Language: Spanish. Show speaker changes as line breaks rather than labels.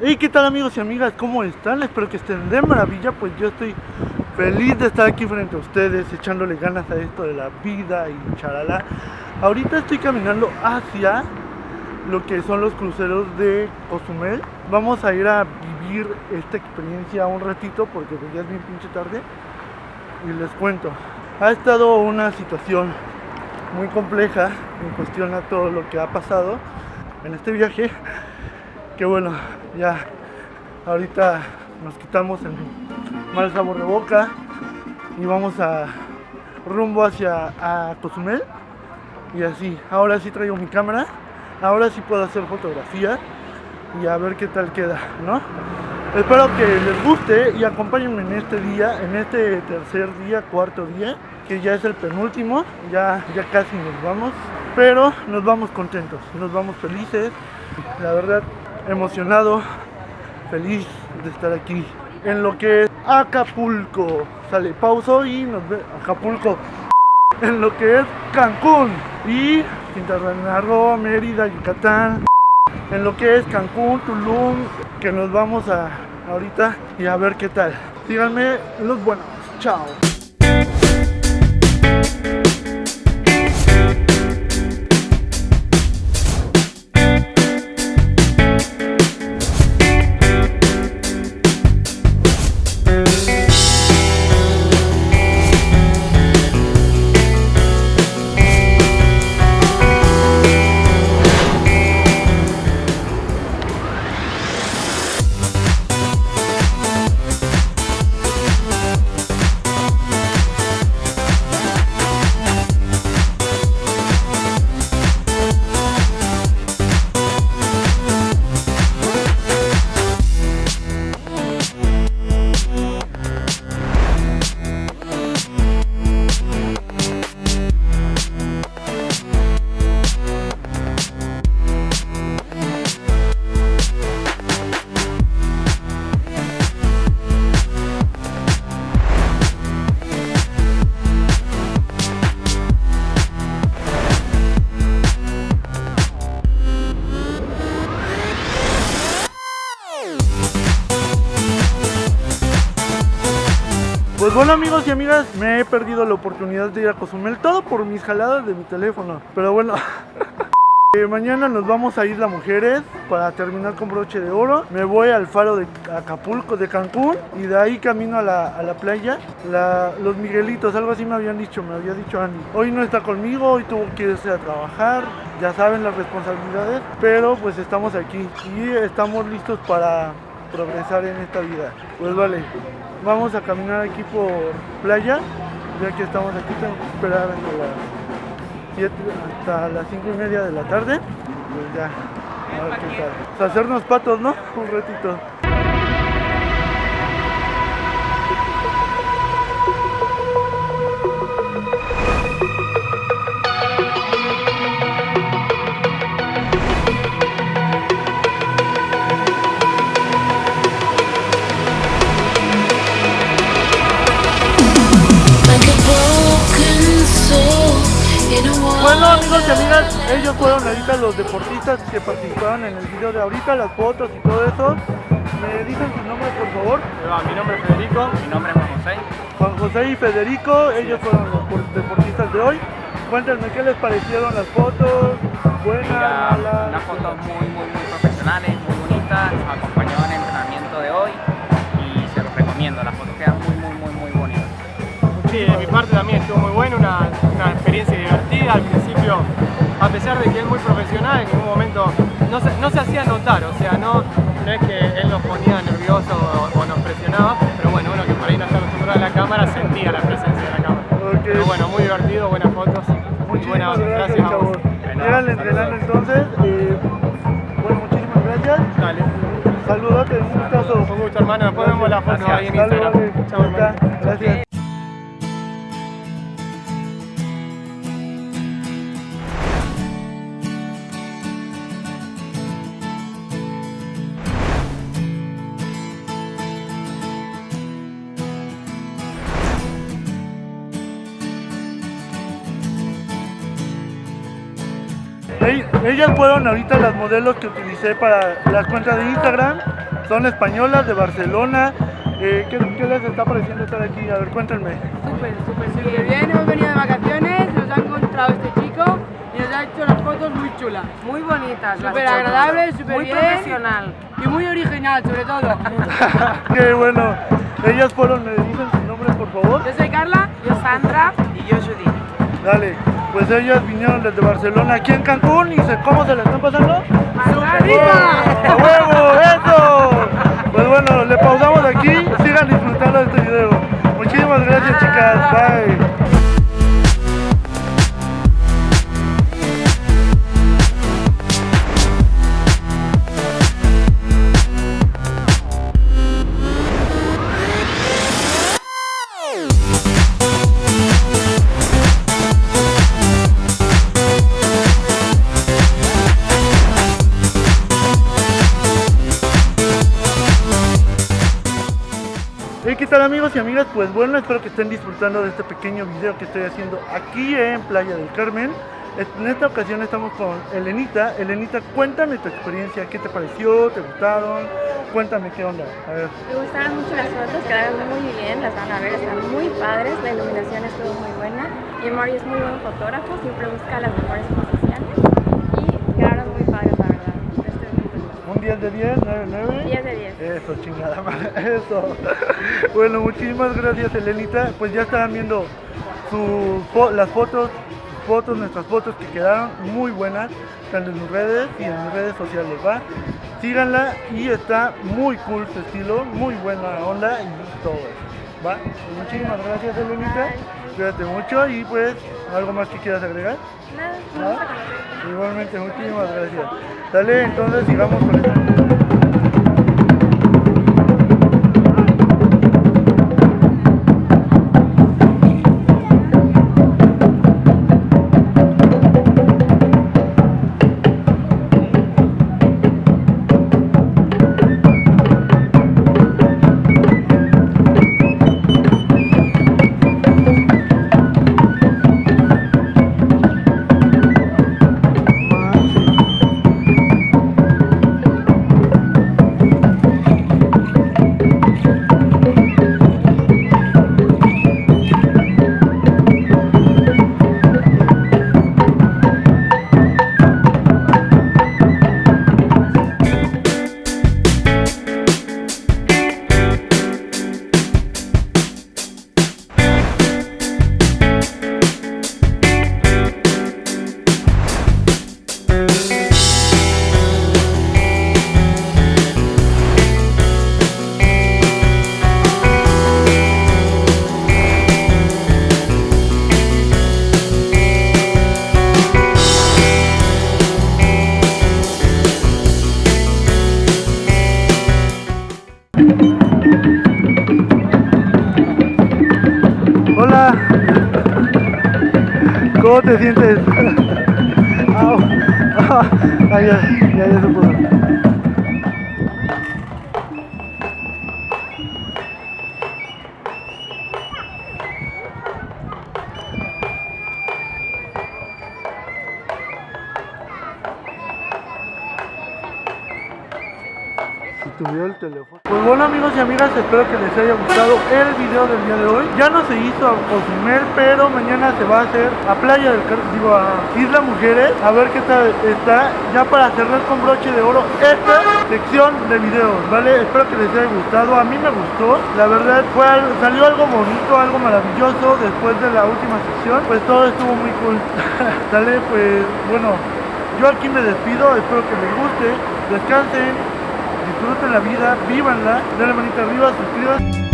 Hey, ¿qué tal amigos y amigas? ¿Cómo están? Espero que estén de maravilla, pues yo estoy feliz de estar aquí frente a ustedes, echándole ganas a esto de la vida y charala. Ahorita estoy caminando hacia lo que son los cruceros de Cozumel. Vamos a ir a vivir esta experiencia un ratito porque pues, ya es bien pinche tarde. Y les cuento, ha estado una situación muy compleja en cuestión a todo lo que ha pasado en este viaje que bueno, ya ahorita nos quitamos el mal sabor de boca y vamos a rumbo hacia Cozumel y así, ahora sí traigo mi cámara, ahora sí puedo hacer fotografía y a ver qué tal queda, ¿no? Espero que les guste y acompáñenme en este día, en este tercer día, cuarto día, que ya es el penúltimo, ya, ya casi nos vamos, pero nos vamos contentos, nos vamos felices, la verdad emocionado, feliz de estar aquí en lo que es Acapulco. Sale pauso y nos ve Acapulco. En lo que es Cancún y Quintana Roo, Mérida, Yucatán. En lo que es Cancún, Tulum, que nos vamos a ahorita y a ver qué tal. Síganme los buenos. Chao. Pues bueno amigos y amigas, me he perdido la oportunidad de ir a Cozumel, todo por mis jaladas de mi teléfono. Pero bueno, eh, mañana nos vamos a ir las mujeres para terminar con broche de oro. Me voy al faro de Acapulco, de Cancún, y de ahí camino a la, a la playa. La- los Miguelitos, algo así me habían dicho, me había dicho Andy. Hoy no está conmigo, hoy tuvo que irse a trabajar, ya saben las responsabilidades, pero pues estamos aquí y estamos listos para progresar en esta vida. Pues vale, vamos a caminar aquí por playa, ya que estamos aquí, tengo que esperar hasta las 7, hasta las 5 y media de la tarde. Pues ya, a ver qué tal. Pues hacernos patos, ¿no? Un ratito. Fueron ahorita los deportistas que participaron en el video de ahorita, las fotos y todo eso. ¿Me dicen su nombre por favor?
Mi nombre es Federico. Mi nombre es Juan José.
Juan José y Federico, ellos fueron los por- deportistas de hoy. Cuéntenme qué les parecieron las fotos, buenas,
Mira,
malas.
unas fotos muy, muy, muy profesionales, muy bonitas. Nos acompañó en el entrenamiento de hoy y se los recomiendo. Las fotos quedan muy, muy, muy, muy bonitas.
Sí, de mi parte también estuvo muy bueno, una, una experiencia divertida. Al principio, a pesar de que es muy profesional, en ningún momento no se, no se hacía notar, o sea, no, no es que él nos ponía nervioso o, o nos presionaba, pero bueno, uno que por ahí no está acostumbrado a la cámara sentía la presencia de la cámara.
Ok.
Pero bueno, muy divertido, buenas fotos. y buena
Muchísimas
base.
gracias,
a vos.
entrenando entonces. eh, bueno, muchísimas gracias.
Dale.
Saludote, un gustazo.
Un gusto hermano, después vemos la foto ahí en Instagram. Chao hermano.
Gracias. Ellas fueron ahorita las modelos que utilicé para las cuentas de Instagram. Son españolas de Barcelona. Eh, ¿qué, qué les está pareciendo estar aquí? A ver, cuéntenme.
Súper, súper, súper bien. Hemos venido de vacaciones, nos ha encontrado este chico y nos ha hecho las fotos muy chulas.
Muy bonitas. las
Súper
fotos.
agradable, súper
Muy
bien.
profesional.
Y muy original, sobre todo.
Qué bueno. Ellas fueron, me dicen sus nombres, por favor.
Yo soy Carla.
Yo Sandra y yo Judy.
Dale. Pues ellas vinieron desde Barcelona aquí en Cancún y se, ¿cómo se la están pasando?
¡Arriba!
¡A huevo! ¡Eso! Pues bueno, le pausamos aquí. Hey, ¿qué tal amigos y amigas? Pues bueno, espero que estén disfrutando de este pequeño video que estoy haciendo aquí en Playa del Carmen. En esta ocasión estamos con Elenita. Elenita, cuéntame tu experiencia, ¿qué te pareció? ¿Te gustaron? Cuéntame qué onda. A ver.
Me gustaron mucho las fotos, quedaron muy bien, las van a ver, están muy padres, la iluminación estuvo muy buena y Mario es muy buen fotógrafo, siempre busca las mejores posiciones y quedaron muy padres, la verdad. Estoy muy feliz.
¿Un 10 de 10? ¿9 9?
10 de 10.
Eso, chingada madre, eso. Bueno, muchísimas gracias, Elenita. Pues ya estaban viendo su las fotos, fotos, nuestras fotos que quedaron muy buenas, tanto en sus redes y en mis redes sociales, ¿va? Síganla y está muy cool su estilo, muy buena onda y todo eso, ¿va? Muchísimas gracias, Elenita. Cuídate mucho y pues, ¿algo más que quieras agregar?
Nada,
¿Va?
vamos a conocer.
Igualmente, muchísimas gracias. Dale, entonces sigamos con esto. Te sientes? Au. Ah, ya, ya, ya se. El teléfono. Pues bueno amigos y amigas, espero que les haya gustado el video del día de hoy. Ya no se hizo a Cozumel, pero mañana se va a hacer a Playa del Car digo a Isla Mujeres, a ver qué tal está, ya para cerrar con broche de oro esta sección de videos, ¿vale? Espero que les haya gustado, a mí me gustó, la verdad fue al- salió algo bonito, algo maravilloso después de la última sección, pues todo estuvo muy cool. Sale, pues bueno, yo aquí me despido, espero que les guste, descansen, disfruten la vida, vívanla, denle manita arriba, suscríbanse.